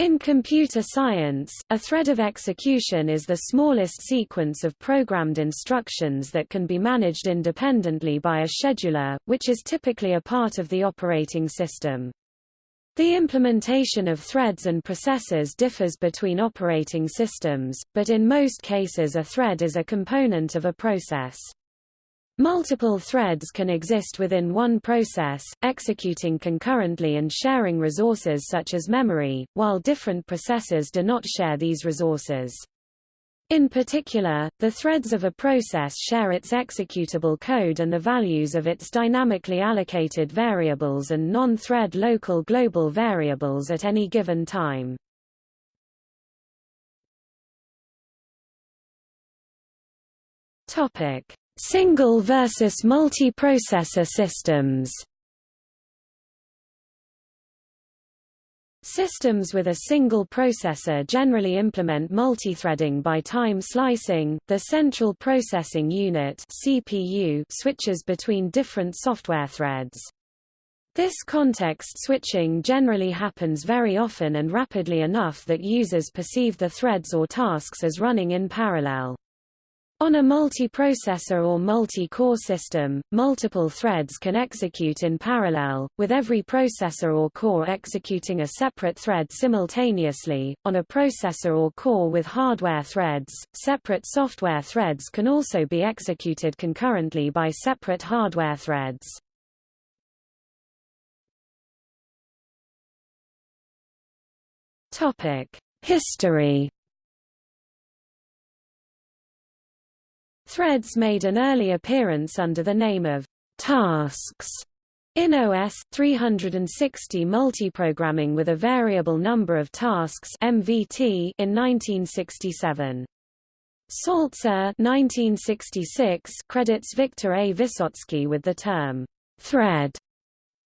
In computer science, a thread of execution is the smallest sequence of programmed instructions that can be managed independently by a scheduler, which is typically a part of the operating system. The implementation of threads and processors differs between operating systems, but in most cases a thread is a component of a process. Multiple threads can exist within one process, executing concurrently and sharing resources such as memory, while different processors do not share these resources. In particular, the threads of a process share its executable code and the values of its dynamically allocated variables and non-thread local global variables at any given time. Topic: Single versus multiprocessor systems Systems with a single processor generally implement multithreading by time slicing. The central processing unit (CPU) switches between different software threads. This context switching generally happens very often and rapidly enough that users perceive the threads or tasks as running in parallel. On a multiprocessor or multi-core system, multiple threads can execute in parallel, with every processor or core executing a separate thread simultaneously. On a processor or core with hardware threads, separate software threads can also be executed concurrently by separate hardware threads. Topic: History Threads made an early appearance under the name of tasks in OS 360 multiprogramming with a variable number of tasks MVT in 1967. Saltzer 1966 credits Victor A. Vyssotsky with the term thread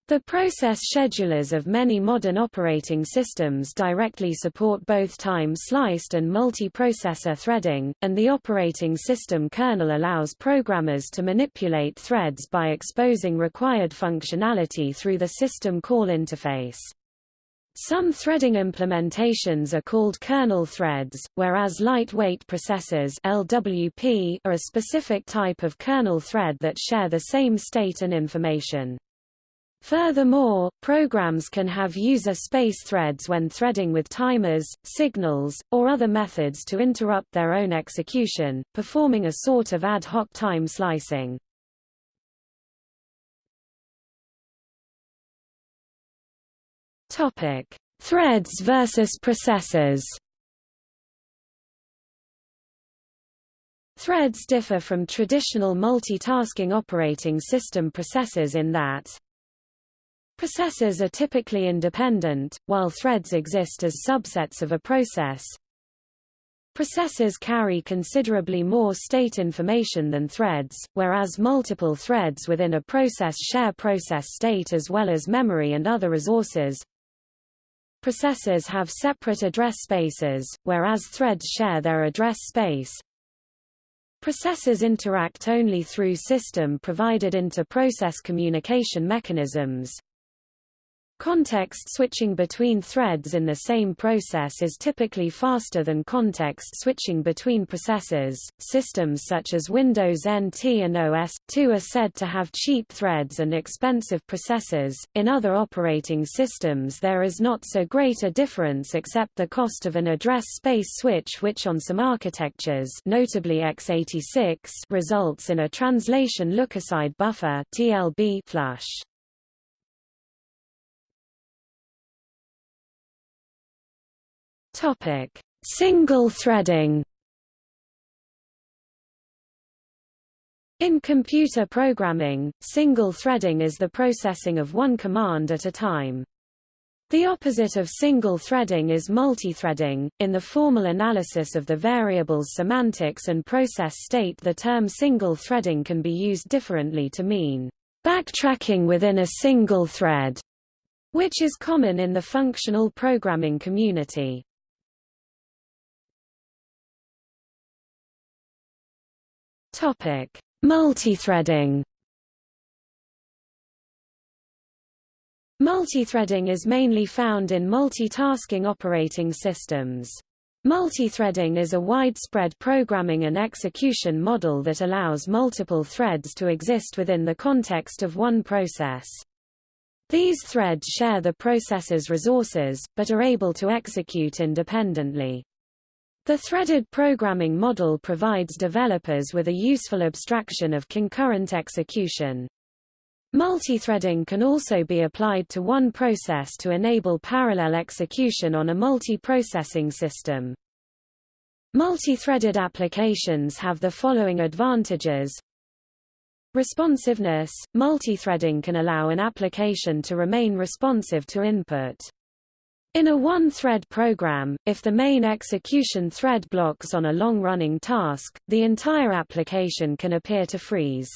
the process schedulers of many modern operating systems directly support both time-sliced and multiprocessor threading, and the operating system kernel allows programmers to manipulate threads by exposing required functionality through the system call interface. Some threading implementations are called kernel threads, whereas lightweight processes LWP are a specific type of kernel thread that share the same state and information. Furthermore, programs can have user space threads when threading with timers, signals, or other methods to interrupt their own execution, performing a sort of ad hoc time slicing. Topic: Threads versus processors. Threads differ from traditional multitasking operating system processors in that Processors are typically independent, while threads exist as subsets of a process. Processes carry considerably more state information than threads, whereas multiple threads within a process share process state as well as memory and other resources. Processes have separate address spaces, whereas threads share their address space. Processes interact only through system-provided inter-process communication mechanisms. Context switching between threads in the same process is typically faster than context switching between processes. Systems such as Windows NT and OS 2 are said to have cheap threads and expensive processors. In other operating systems, there is not so great a difference except the cost of an address space switch, which on some architectures, notably x86, results in a translation lookaside buffer (TLB) flush. Topic: Single threading. In computer programming, single threading is the processing of one command at a time. The opposite of single threading is multithreading. In the formal analysis of the variable's semantics and process state, the term single threading can be used differently to mean backtracking within a single thread, which is common in the functional programming community. Topic: Multithreading. Multithreading is mainly found in multitasking operating systems. Multithreading is a widespread programming and execution model that allows multiple threads to exist within the context of one process. These threads share the processor's resources, but are able to execute independently. The threaded programming model provides developers with a useful abstraction of concurrent execution. Multithreading can also be applied to one process to enable parallel execution on a multi-processing system. Multi-threaded applications have the following advantages. Responsiveness – Multithreading can allow an application to remain responsive to input. In a one-thread program, if the main execution thread blocks on a long-running task, the entire application can appear to freeze.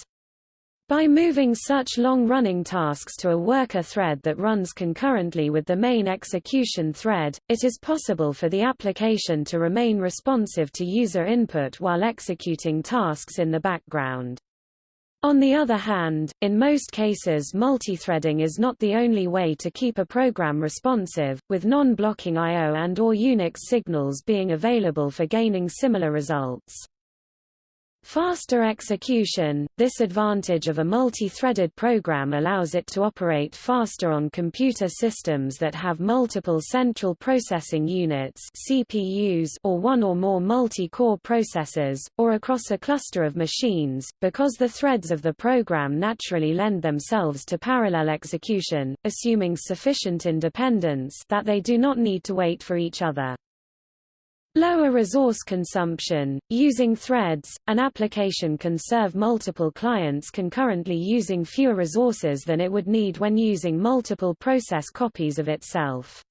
By moving such long-running tasks to a worker thread that runs concurrently with the main execution thread, it is possible for the application to remain responsive to user input while executing tasks in the background. On the other hand, in most cases multithreading is not the only way to keep a program responsive, with non-blocking I.O. and or Unix signals being available for gaining similar results. Faster execution – This advantage of a multi-threaded program allows it to operate faster on computer systems that have multiple central processing units CPUs or one or more multi-core processors, or across a cluster of machines, because the threads of the program naturally lend themselves to parallel execution, assuming sufficient independence that they do not need to wait for each other. Lower resource consumption. Using threads, an application can serve multiple clients concurrently using fewer resources than it would need when using multiple process copies of itself.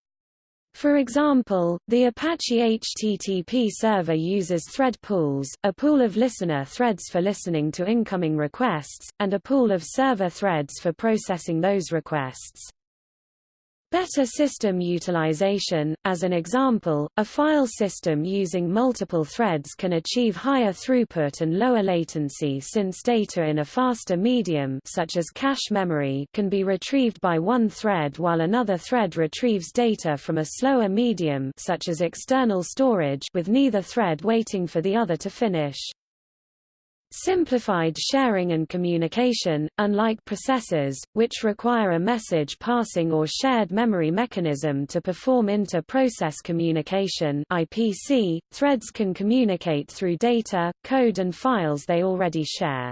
For example, the Apache HTTP server uses thread pools, a pool of listener threads for listening to incoming requests, and a pool of server threads for processing those requests. Better system utilization, as an example, a file system using multiple threads can achieve higher throughput and lower latency since data in a faster medium such as cache memory can be retrieved by one thread while another thread retrieves data from a slower medium such as external storage with neither thread waiting for the other to finish. Simplified sharing and communication, unlike processors, which require a message passing or shared memory mechanism to perform inter-process communication IPC, threads can communicate through data, code and files they already share.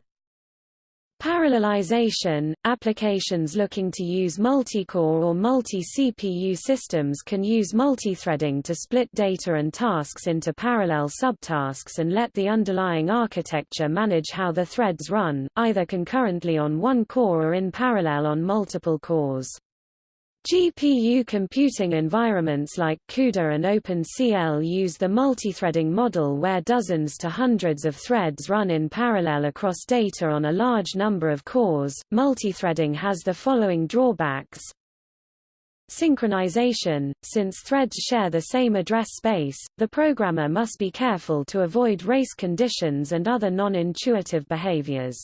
Parallelization – Applications looking to use multi-core or multi-CPU systems can use multithreading to split data and tasks into parallel subtasks and let the underlying architecture manage how the threads run, either concurrently on one core or in parallel on multiple cores. GPU computing environments like CUDA and OpenCL use the multithreading model where dozens to hundreds of threads run in parallel across data on a large number of cores. Multithreading has the following drawbacks. Synchronization – Since threads share the same address space, the programmer must be careful to avoid race conditions and other non-intuitive behaviors.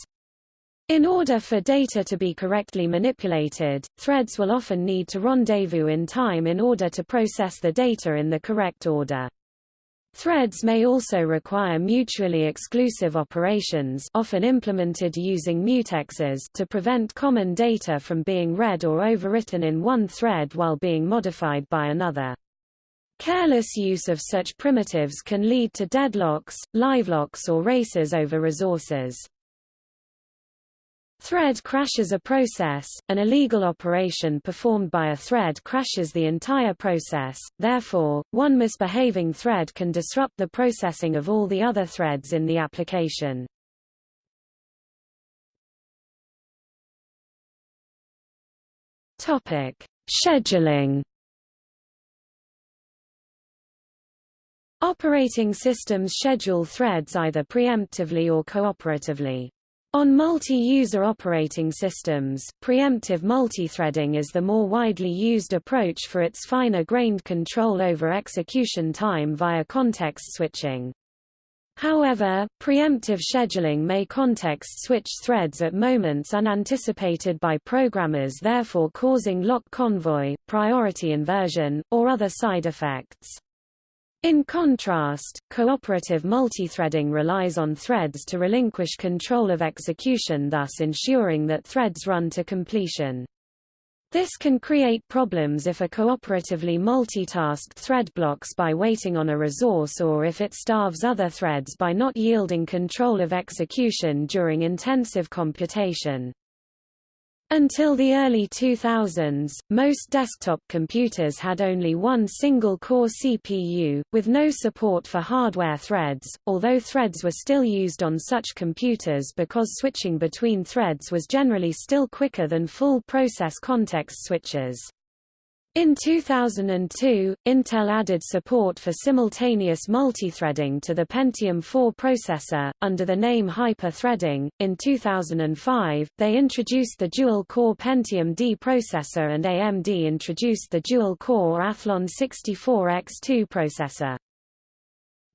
In order for data to be correctly manipulated, threads will often need to rendezvous in time in order to process the data in the correct order. Threads may also require mutually exclusive operations often implemented using mutexes to prevent common data from being read or overwritten in one thread while being modified by another. Careless use of such primitives can lead to deadlocks, livelocks or races over resources. Thread crashes a process, an illegal operation performed by a thread crashes the entire process, therefore, one misbehaving thread can disrupt the processing of all the other threads in the application. Scheduling Operating systems schedule threads either preemptively or cooperatively. On multi-user operating systems, preemptive multithreading is the more widely used approach for its finer-grained control over execution time via context switching. However, preemptive scheduling may context-switch threads at moments unanticipated by programmers therefore causing lock convoy, priority inversion, or other side effects. In contrast, cooperative multithreading relies on threads to relinquish control of execution thus ensuring that threads run to completion. This can create problems if a cooperatively multitasked thread blocks by waiting on a resource or if it starves other threads by not yielding control of execution during intensive computation. Until the early 2000s, most desktop computers had only one single-core CPU, with no support for hardware threads, although threads were still used on such computers because switching between threads was generally still quicker than full process context switches. In 2002, Intel added support for simultaneous multithreading to the Pentium 4 processor, under the name Hyper-threading. In 2005, they introduced the dual-core Pentium D processor and AMD introduced the dual-core Athlon 64X2 processor.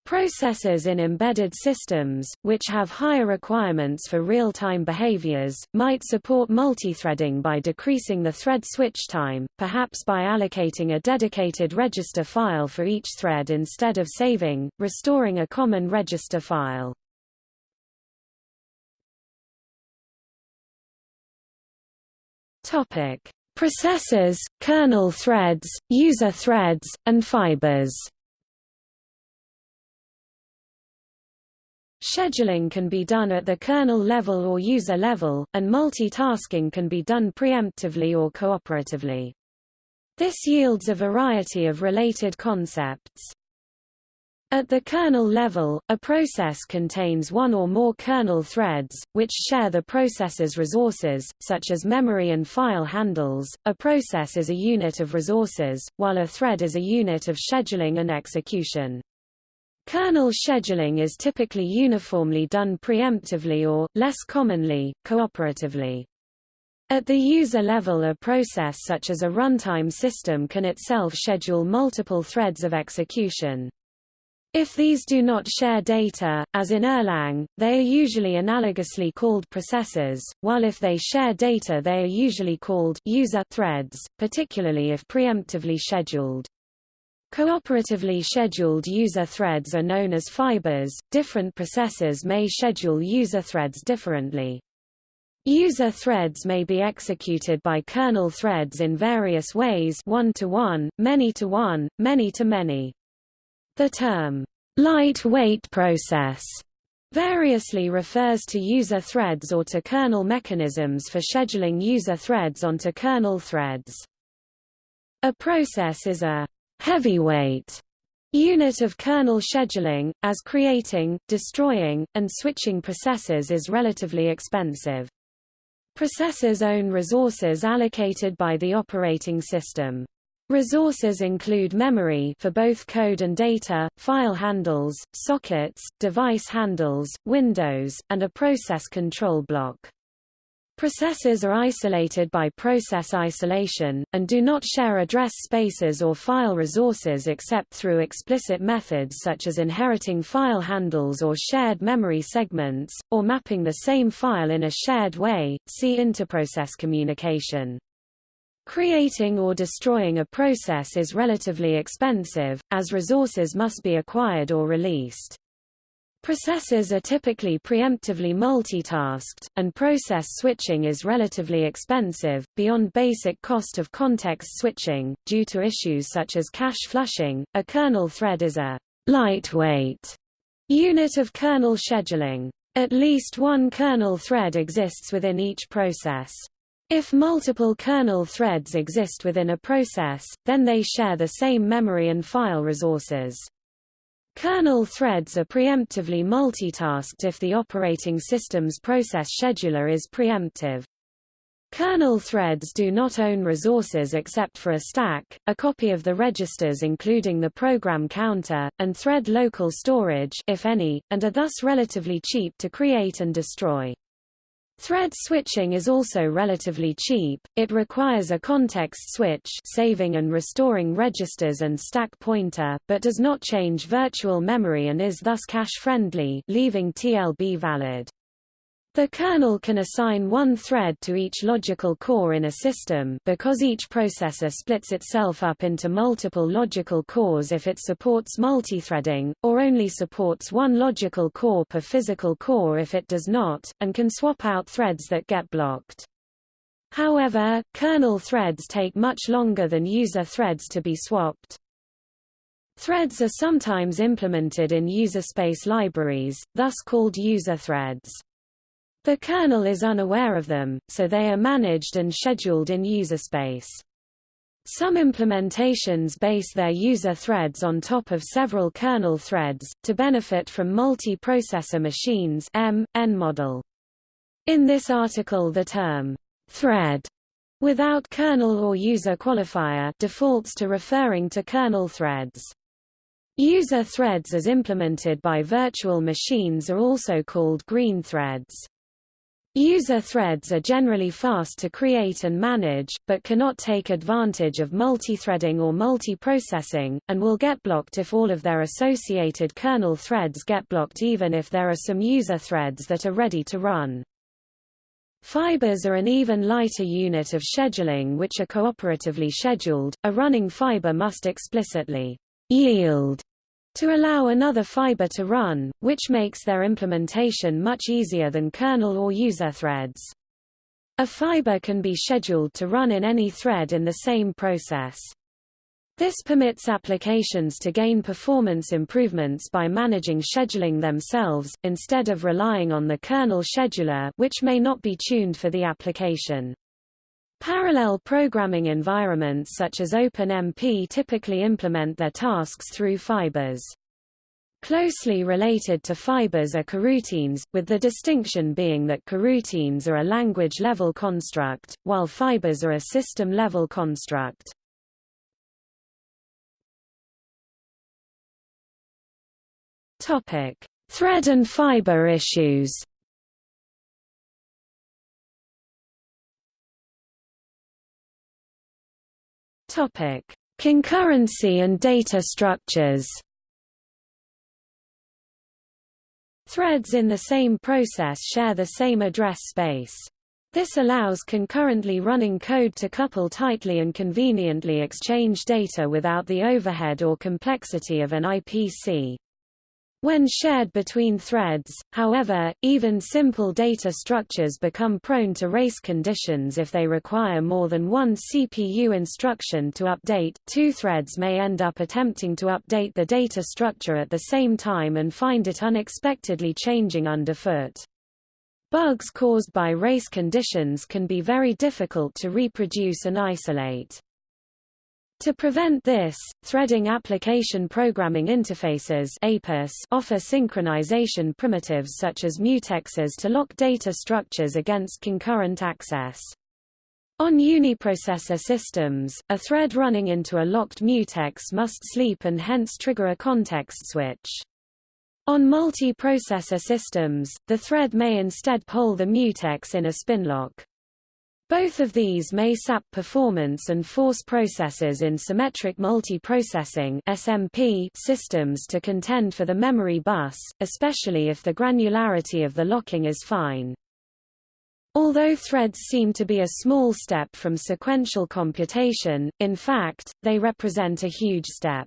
Processors in embedded systems, which have higher requirements for real-time behaviors, might support multithreading by decreasing the thread switch time, perhaps by allocating a dedicated register file for each thread instead of saving, restoring a common register file. Processors, kernel threads, user threads, and fibers. Scheduling can be done at the kernel level or user level, and multitasking can be done preemptively or cooperatively. This yields a variety of related concepts. At the kernel level, a process contains one or more kernel threads, which share the process's resources, such as memory and file handles. A process is a unit of resources, while a thread is a unit of scheduling and execution. Kernel scheduling is typically uniformly done preemptively or, less commonly, cooperatively. At the user level a process such as a runtime system can itself schedule multiple threads of execution. If these do not share data, as in Erlang, they are usually analogously called processors, while if they share data they are usually called user threads, particularly if preemptively scheduled. Cooperatively scheduled user threads are known as fibers. Different processors may schedule user threads differently. User threads may be executed by kernel threads in various ways one-to-one, many-to-one, many-to-many. The term, lightweight process, variously refers to user threads or to kernel mechanisms for scheduling user threads onto kernel threads. A process is a heavyweight unit of kernel scheduling, as creating, destroying, and switching processes is relatively expensive. Processors own resources allocated by the operating system. Resources include memory for both code and data, file handles, sockets, device handles, windows, and a process control block. Processors are isolated by process isolation, and do not share address spaces or file resources except through explicit methods such as inheriting file handles or shared memory segments, or mapping the same file in a shared way, see interprocess communication. Creating or destroying a process is relatively expensive, as resources must be acquired or released. Processors are typically preemptively multitasked, and process switching is relatively expensive, beyond basic cost of context switching, due to issues such as cache flushing. A kernel thread is a lightweight unit of kernel scheduling. At least one kernel thread exists within each process. If multiple kernel threads exist within a process, then they share the same memory and file resources. Kernel threads are preemptively multitasked if the operating system's process scheduler is preemptive. Kernel threads do not own resources except for a stack, a copy of the registers including the program counter, and thread local storage if any, and are thus relatively cheap to create and destroy. Thread switching is also relatively cheap, it requires a context switch saving and restoring registers and stack pointer, but does not change virtual memory and is thus cache-friendly leaving TLB valid. The kernel can assign one thread to each logical core in a system because each processor splits itself up into multiple logical cores if it supports multithreading, or only supports one logical core per physical core if it does not, and can swap out threads that get blocked. However, kernel threads take much longer than user threads to be swapped. Threads are sometimes implemented in user space libraries, thus called user threads. The kernel is unaware of them, so they are managed and scheduled in user space. Some implementations base their user threads on top of several kernel threads, to benefit from multi-processor machines M, N model. In this article the term, thread, without kernel or user qualifier defaults to referring to kernel threads. User threads as implemented by virtual machines are also called green threads. User threads are generally fast to create and manage, but cannot take advantage of multithreading or multiprocessing, and will get blocked if all of their associated kernel threads get blocked even if there are some user threads that are ready to run. Fibers are an even lighter unit of scheduling which are cooperatively scheduled. A running fiber must explicitly yield to allow another fiber to run, which makes their implementation much easier than kernel or user threads. A fiber can be scheduled to run in any thread in the same process. This permits applications to gain performance improvements by managing scheduling themselves, instead of relying on the kernel scheduler which may not be tuned for the application. Parallel programming environments such as OpenMP typically implement their tasks through fibers. Closely related to fibers are coroutines, with the distinction being that coroutines are a language-level construct, while fibers are a system-level construct. Thread and fiber issues Topic: Concurrency and data structures. Threads in the same process share the same address space. This allows concurrently running code to couple tightly and conveniently exchange data without the overhead or complexity of an IPC. When shared between threads, however, even simple data structures become prone to race conditions if they require more than one CPU instruction to update. Two threads may end up attempting to update the data structure at the same time and find it unexpectedly changing underfoot. Bugs caused by race conditions can be very difficult to reproduce and isolate. To prevent this, threading application programming interfaces offer synchronization primitives such as mutexes to lock data structures against concurrent access. On uniprocessor systems, a thread running into a locked mutex must sleep and hence trigger a context switch. On multi-processor systems, the thread may instead poll the mutex in a spinlock. Both of these may sap performance and force processors in symmetric multiprocessing (SMP) systems to contend for the memory bus, especially if the granularity of the locking is fine. Although threads seem to be a small step from sequential computation, in fact, they represent a huge step.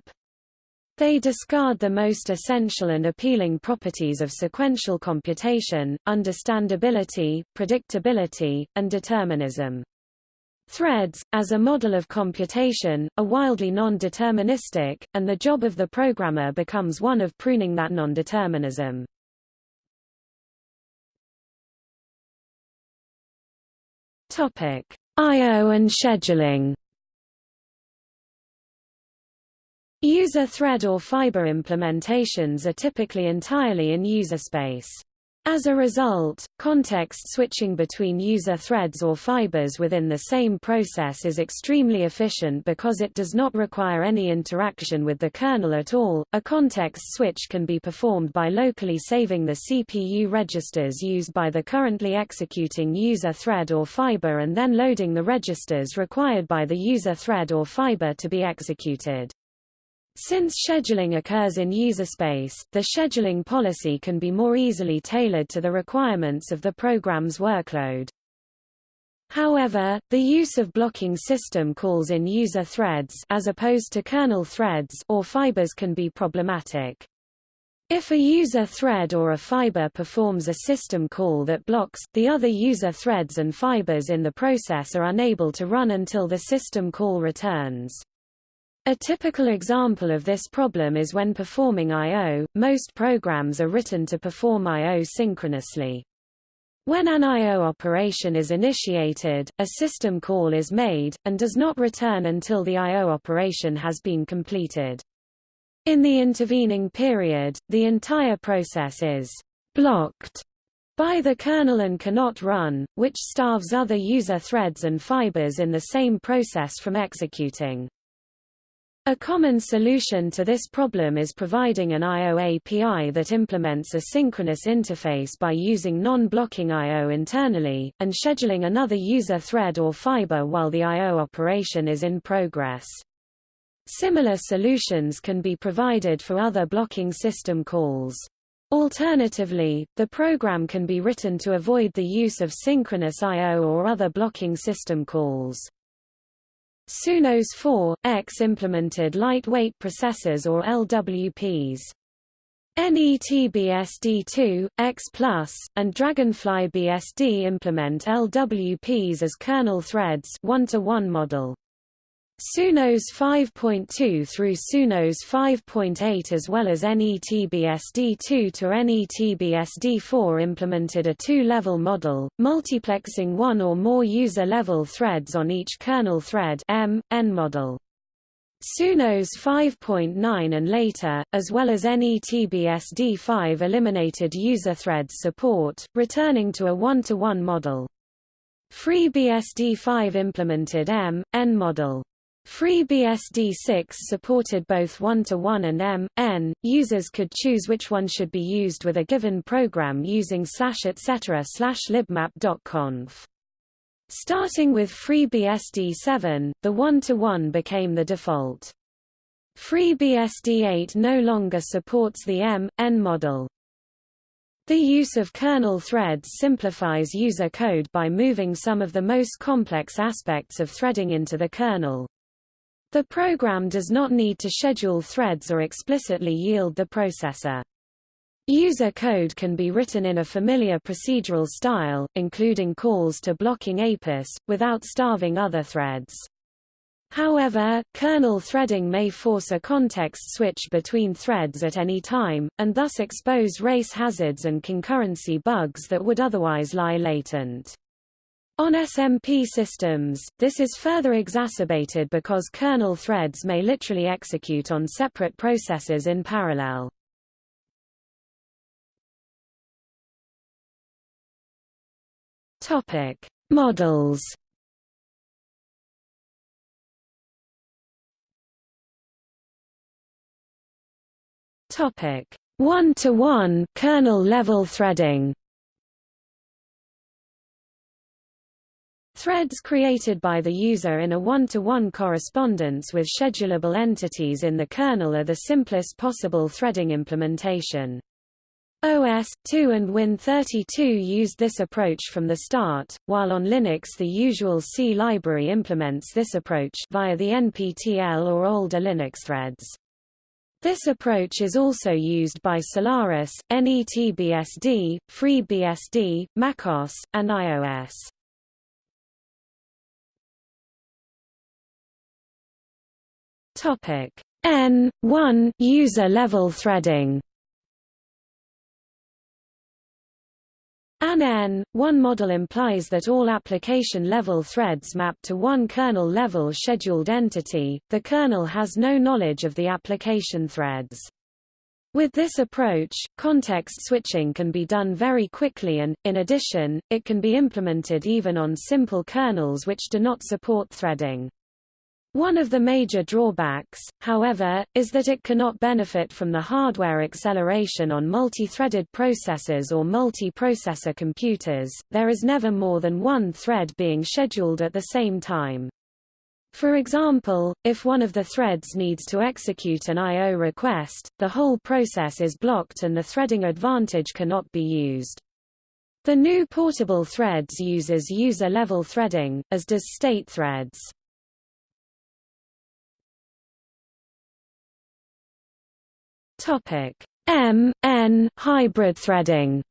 They discard the most essential and appealing properties of sequential computation, understandability, predictability, and determinism. Threads, as a model of computation, are wildly non-deterministic, and the job of the programmer becomes one of pruning that non-determinism. I.O. and scheduling User thread or fiber implementations are typically entirely in user space. As a result, context switching between user threads or fibers within the same process is extremely efficient because it does not require any interaction with the kernel at all. A context switch can be performed by locally saving the CPU registers used by the currently executing user thread or fiber and then loading the registers required by the user thread or fiber to be executed. Since scheduling occurs in user space, the scheduling policy can be more easily tailored to the requirements of the program's workload. However, the use of blocking system calls in user threads as opposed to kernel threads or fibers can be problematic. If a user thread or a fiber performs a system call that blocks, the other user threads and fibers in the process are unable to run until the system call returns. A typical example of this problem is when performing I.O., most programs are written to perform I.O. synchronously. When an I.O. operation is initiated, a system call is made, and does not return until the I.O. operation has been completed. In the intervening period, the entire process is blocked by the kernel and cannot run, which starves other user threads and fibers in the same process from executing. A common solution to this problem is providing an I.O. API that implements a synchronous interface by using non-blocking I.O. internally, and scheduling another user thread or fiber while the I.O. operation is in progress. Similar solutions can be provided for other blocking system calls. Alternatively, the program can be written to avoid the use of synchronous I.O. or other blocking system calls. SunOS 4, X implemented lightweight processes or LWPs. NETBSD2, X+, and Dragonfly BSD implement LWPs as kernel threads one-to-one -one model. SunOS 5.2 through SunOS 5.8 as well as NETBSD2 to NETBSD4 implemented a two-level model, multiplexing one or more user-level threads on each kernel thread M, N model. SunOS 5.9 and later, as well as NETBSD5 eliminated user threads support, returning to a one-to-one -one model. FreeBSD5 implemented M, N model. FreeBSD6 supported both one-to-one and M, N. Users could choose which one should be used with a given program using slash etc slash libmap.conf. Starting with FreeBSD7, the one-to-one -one became the default. FreeBSD8 no longer supports the M, N model. The use of kernel threads simplifies user code by moving some of the most complex aspects of threading into the kernel. The program does not need to schedule threads or explicitly yield the processor. User code can be written in a familiar procedural style, including calls to blocking APIS, without starving other threads. However, kernel threading may force a context switch between threads at any time, and thus expose race hazards and concurrency bugs that would otherwise lie latent. On SMP systems, this is further exacerbated because kernel threads may literally execute on separate processes in parallel. Topic: Models. Topic: One-to-one kernel level threading. Threads created by the user in a one-to-one -one correspondence with schedulable entities in the kernel are the simplest possible threading implementation. OS, 2 and Win32 used this approach from the start, while on Linux the usual C library implements this approach via the NPTL or older Linux threads. This approach is also used by Solaris, NETBSD, FreeBSD, macOS, and iOS. Topic N 1 user level threading. An N1 model implies that all application-level threads map to one kernel-level scheduled entity, the kernel has no knowledge of the application threads. With this approach, context switching can be done very quickly and, in addition, it can be implemented even on simple kernels which do not support threading. One of the major drawbacks, however, is that it cannot benefit from the hardware acceleration on multi-threaded processors or multi-processor computers, there is never more than one thread being scheduled at the same time. For example, if one of the threads needs to execute an I.O. request, the whole process is blocked and the threading advantage cannot be used. The new portable threads uses user-level threading, as does state threads. Topic M N hybrid threading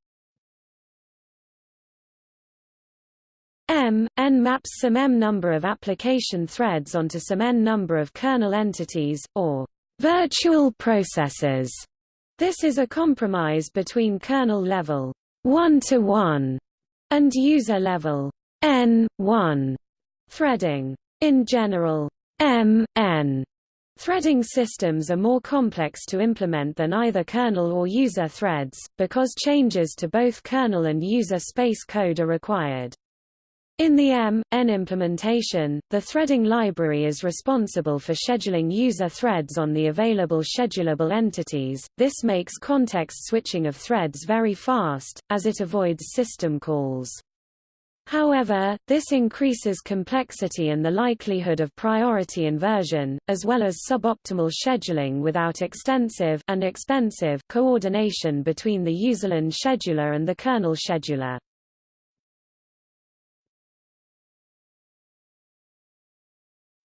M, N maps some M number of application threads onto some N number of kernel entities, or virtual processors. This is a compromise between kernel level 1 to 1 and user level N 1 threading. In general, M N Threading systems are more complex to implement than either kernel or user threads, because changes to both kernel and user space code are required. In the M, N implementation, the threading library is responsible for scheduling user threads on the available schedulable entities. This makes context switching of threads very fast, as it avoids system calls. However, this increases complexity and the likelihood of priority inversion, as well as suboptimal scheduling without extensive and expensive coordination between the userland scheduler and the kernel scheduler.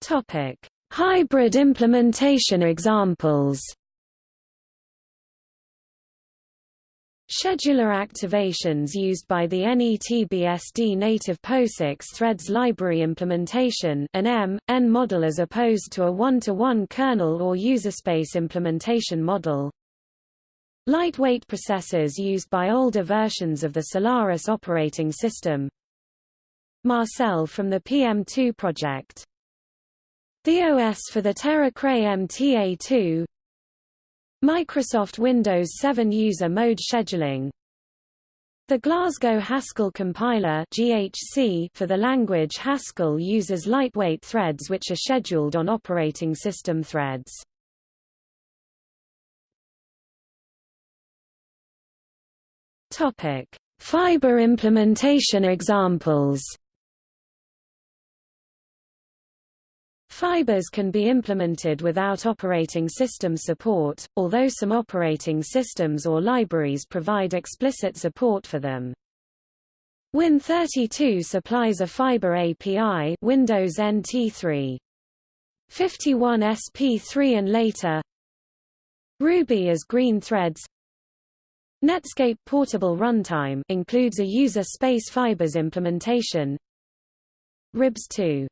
Topic: Hybrid implementation examples. Scheduler activations used by the NETBSD native POSIX threads library implementation an M, N model as opposed to a one-to-one -one kernel or userspace implementation model. Lightweight processes used by older versions of the Solaris operating system. Marcel from the PM2 project the OS for the Tera Cray MTA2 Microsoft Windows 7 User Mode Scheduling The Glasgow Haskell compiler GHC for the language Haskell uses lightweight threads which are scheduled on operating system threads. Fiber implementation examples Fibers can be implemented without operating system support, although some operating systems or libraries provide explicit support for them. Win32 supplies a fiber API Windows NT3. 51 SP3 and later Ruby as green threads Netscape Portable Runtime includes a user space fibers implementation RIBS2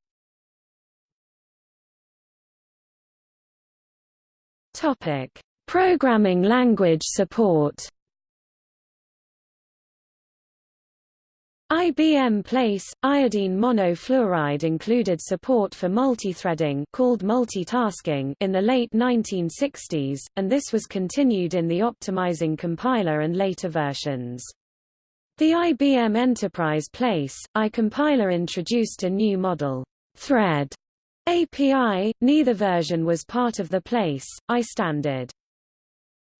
Topic: Programming language support. IBM Place, iodine monofluoride included support for multithreading called multitasking in the late 1960s, and this was continued in the optimizing compiler and later versions. The IBM Enterprise Place, I compiler introduced a new model, thread, API, neither version was part of the place, I standard.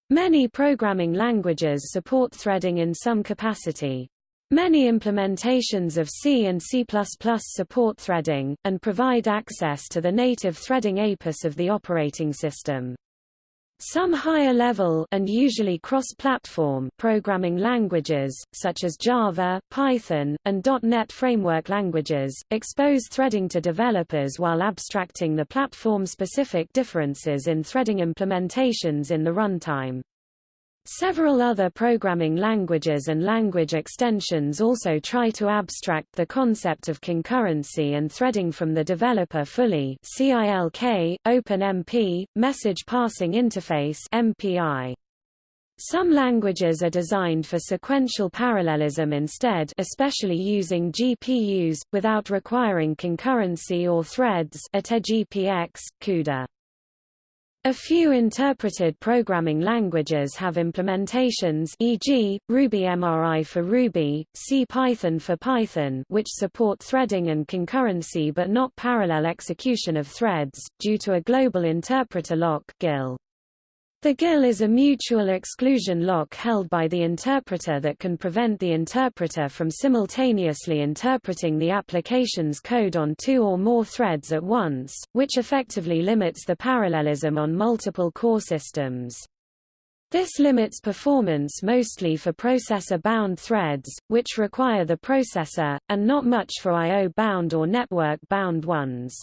Many programming languages support threading in some capacity. Many implementations of C and C++ support threading, and provide access to the native threading APIS of the operating system. Some higher-level and usually cross-platform programming languages, such as Java, Python, and .NET framework languages, expose threading to developers while abstracting the platform-specific differences in threading implementations in the runtime. Several other programming languages and language extensions also try to abstract the concept of concurrency and threading from the developer fully CILK, OpenMP, Message Passing Interface MPI. Some languages are designed for sequential parallelism instead especially using GPUs, without requiring concurrency or threads Ateji PX, CUDA. A few interpreted programming languages have implementations e.g., Ruby MRI for Ruby, CPython for Python which support threading and concurrency but not parallel execution of threads, due to a global interpreter lock GIL. The GIL is a mutual exclusion lock held by the interpreter that can prevent the interpreter from simultaneously interpreting the application's code on two or more threads at once, which effectively limits the parallelism on multiple core systems. This limits performance mostly for processor-bound threads, which require the processor, and not much for I.O.-bound or network-bound ones.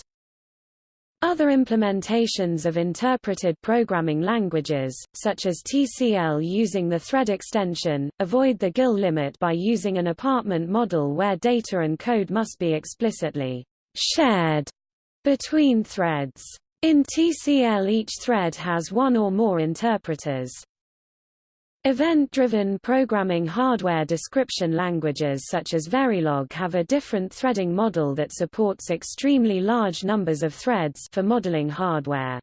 Other implementations of interpreted programming languages, such as TCL using the thread extension, avoid the GIL limit by using an apartment model where data and code must be explicitly shared between threads. In TCL each thread has one or more interpreters. Event-driven programming hardware description languages such as Verilog have a different threading model that supports extremely large numbers of threads for modeling hardware.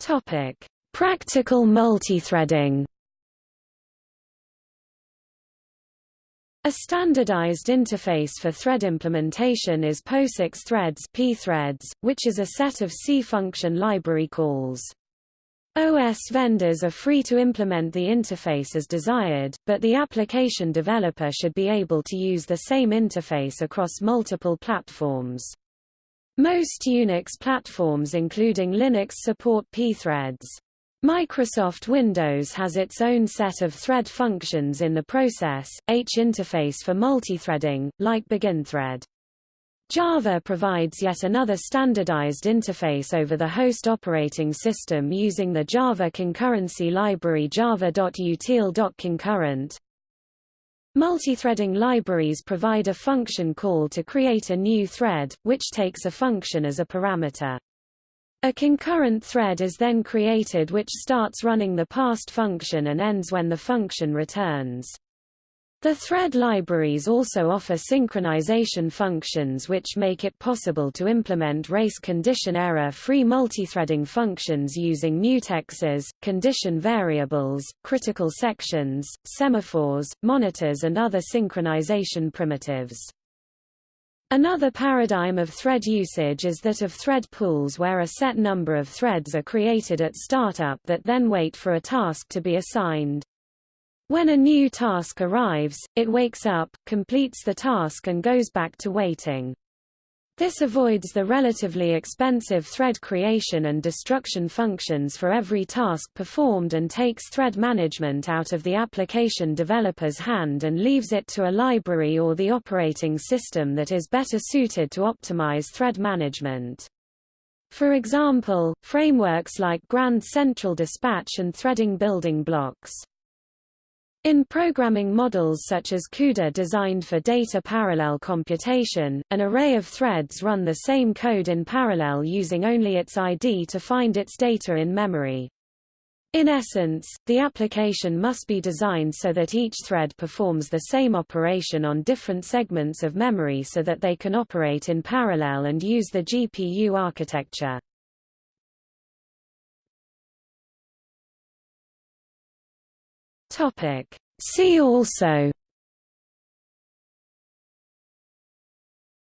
Topic: Practical multithreading. A standardized interface for thread implementation is POSIX threads pthreads, which is a set of C function library calls. OS vendors are free to implement the interface as desired, but the application developer should be able to use the same interface across multiple platforms. Most Unix platforms including Linux support pthreads. Microsoft Windows has its own set of thread functions in the process, H interface for multithreading, like BeginThread. Java provides yet another standardized interface over the host operating system using the Java concurrency library java.util.concurrent. Multithreading libraries provide a function call to create a new thread, which takes a function as a parameter. A concurrent thread is then created which starts running the passed function and ends when the function returns. The thread libraries also offer synchronization functions which make it possible to implement race condition error-free multithreading functions using mutexes, condition variables, critical sections, semaphores, monitors and other synchronization primitives. Another paradigm of thread usage is that of thread pools where a set number of threads are created at startup that then wait for a task to be assigned. When a new task arrives, it wakes up, completes the task and goes back to waiting. This avoids the relatively expensive thread creation and destruction functions for every task performed and takes thread management out of the application developer's hand and leaves it to a library or the operating system that is better suited to optimize thread management. For example, frameworks like Grand Central Dispatch and threading building blocks. In programming models such as CUDA designed for data parallel computation, an array of threads run the same code in parallel using only its ID to find its data in memory. In essence, the application must be designed so that each thread performs the same operation on different segments of memory so that they can operate in parallel and use the GPU architecture. Topic. See also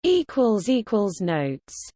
equals equals notes